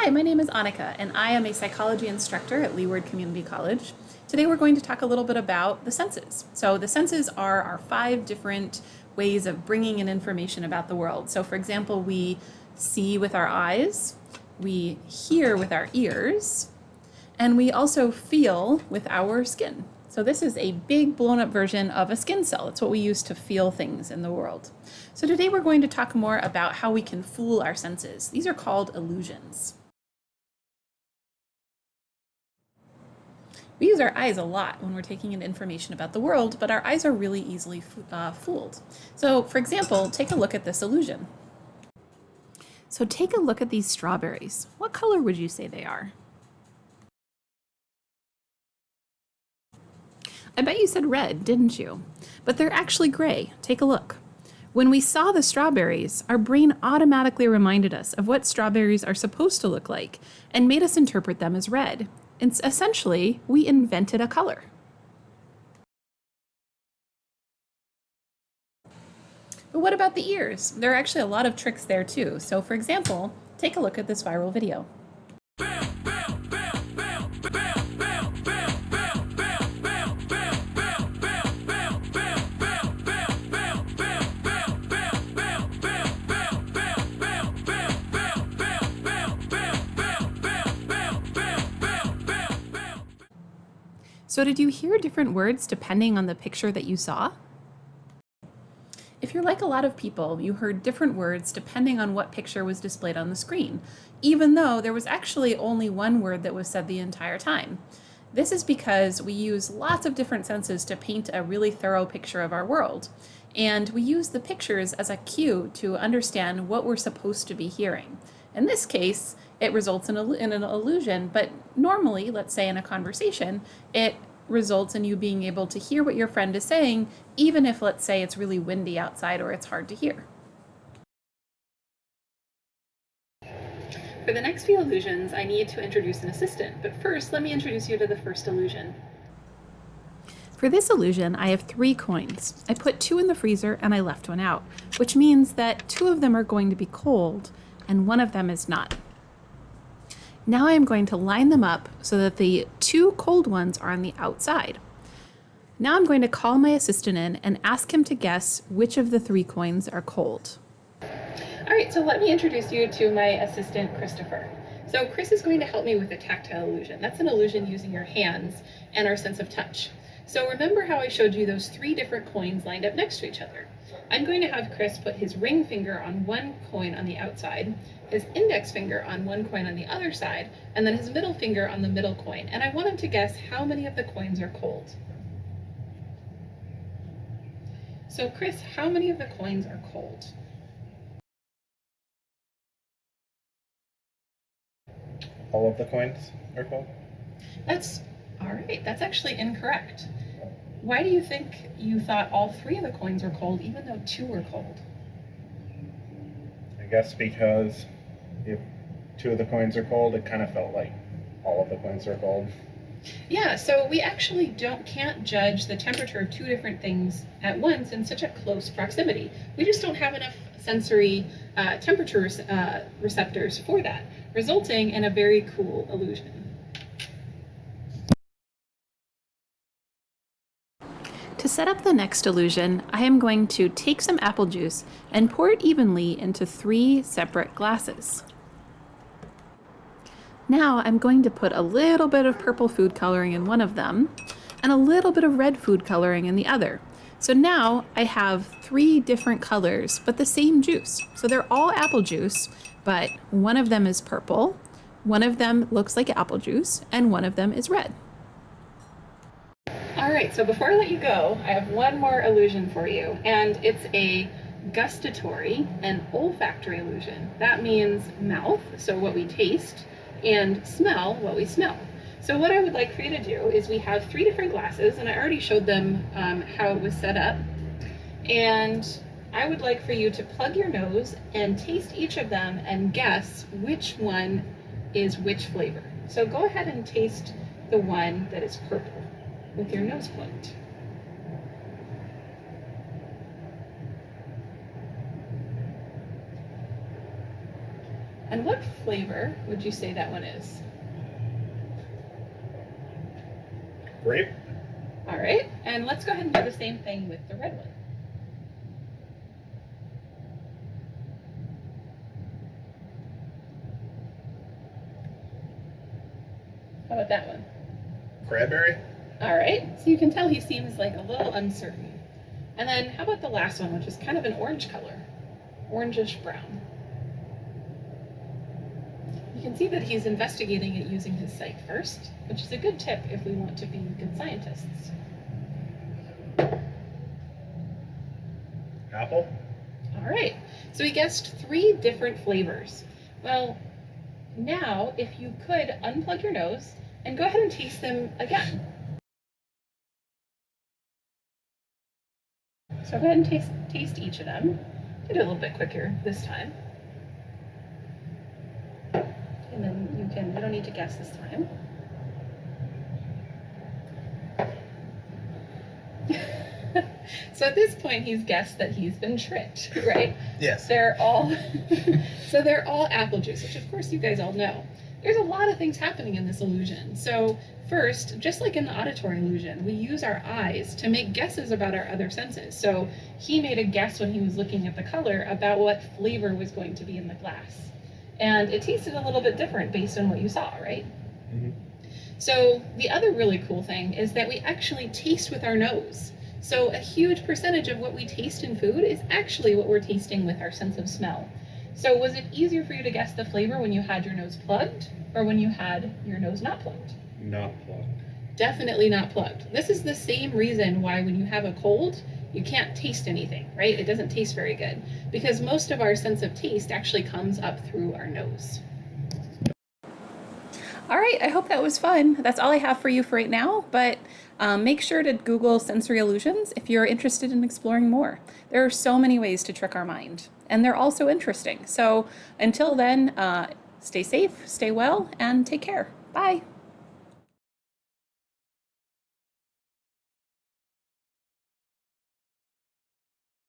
Hi, my name is Annika, and I am a psychology instructor at Leeward Community College. Today we're going to talk a little bit about the senses. So the senses are our five different ways of bringing in information about the world. So for example, we see with our eyes, we hear with our ears, and we also feel with our skin. So this is a big blown up version of a skin cell. It's what we use to feel things in the world. So today we're going to talk more about how we can fool our senses. These are called illusions. We use our eyes a lot when we're taking in information about the world, but our eyes are really easily uh, fooled. So for example, take a look at this illusion. So take a look at these strawberries. What color would you say they are? I bet you said red, didn't you? But they're actually gray. Take a look. When we saw the strawberries, our brain automatically reminded us of what strawberries are supposed to look like and made us interpret them as red. And essentially, we invented a color. But what about the ears? There are actually a lot of tricks there too. So for example, take a look at this viral video. So did you hear different words depending on the picture that you saw? If you're like a lot of people, you heard different words depending on what picture was displayed on the screen, even though there was actually only one word that was said the entire time. This is because we use lots of different senses to paint a really thorough picture of our world, and we use the pictures as a cue to understand what we're supposed to be hearing. In this case, it results in, in an illusion, but normally, let's say in a conversation, it results in you being able to hear what your friend is saying, even if, let's say, it's really windy outside or it's hard to hear. For the next few illusions, I need to introduce an assistant, but first let me introduce you to the first illusion. For this illusion, I have three coins. I put two in the freezer and I left one out, which means that two of them are going to be cold and one of them is not. Now I'm going to line them up so that the two cold ones are on the outside. Now I'm going to call my assistant in and ask him to guess which of the three coins are cold. All right, so let me introduce you to my assistant, Christopher. So Chris is going to help me with a tactile illusion. That's an illusion using your hands and our sense of touch. So remember how I showed you those three different coins lined up next to each other. I'm going to have Chris put his ring finger on one coin on the outside, his index finger on one coin on the other side, and then his middle finger on the middle coin. And I want him to guess how many of the coins are cold. So Chris, how many of the coins are cold? All of the coins are cold? That's all right. That's actually incorrect. Why do you think you thought all three of the coins were cold, even though two were cold? I guess because if two of the coins are cold, it kind of felt like all of the coins are cold. Yeah, so we actually don't can't judge the temperature of two different things at once in such a close proximity. We just don't have enough sensory uh, temperature uh, receptors for that, resulting in a very cool illusion. To set up the next illusion, I am going to take some apple juice and pour it evenly into three separate glasses. Now I'm going to put a little bit of purple food coloring in one of them and a little bit of red food coloring in the other. So now I have three different colors, but the same juice. So they're all apple juice, but one of them is purple, one of them looks like apple juice, and one of them is red. All right, so before I let you go, I have one more illusion for you, and it's a gustatory and olfactory illusion. That means mouth, so what we taste, and smell, what we smell. So what I would like for you to do is we have three different glasses, and I already showed them um, how it was set up. And I would like for you to plug your nose and taste each of them and guess which one is which flavor. So go ahead and taste the one that is purple with your nose plugged. And what flavor would you say that one is? Grape? All right, and let's go ahead and do the same thing with the red one. How about that one? Cranberry? All right, so you can tell he seems like a little uncertain. And then how about the last one, which is kind of an orange color, orangish brown. You can see that he's investigating it using his sight first, which is a good tip if we want to be good scientists. Apple? All right, so we guessed three different flavors. Well, now if you could unplug your nose and go ahead and taste them again. So go ahead and taste, taste each of them. Do it a little bit quicker this time. And then you can, you don't need to guess this time. so at this point, he's guessed that he's been tricked, right? Yes. They're all so they're all apple juice, which of course you guys all know. There's a lot of things happening in this illusion. So first, just like in the auditory illusion, we use our eyes to make guesses about our other senses. So he made a guess when he was looking at the color about what flavor was going to be in the glass. And it tasted a little bit different based on what you saw, right? Mhm. So the other really cool thing is that we actually taste with our nose. So a huge percentage of what we taste in food is actually what we're tasting with our sense of smell. So was it easier for you to guess the flavor when you had your nose plugged or when you had your nose not plugged? Not plugged. Definitely not plugged. This is the same reason why when you have a cold, you can't taste anything, right? It doesn't taste very good because most of our sense of taste actually comes up through our nose. All right, I hope that was fun. That's all I have for you for right now, but um, make sure to Google sensory illusions if you're interested in exploring more. There are so many ways to trick our mind, and they're also interesting. So until then, uh, stay safe, stay well, and take care. Bye.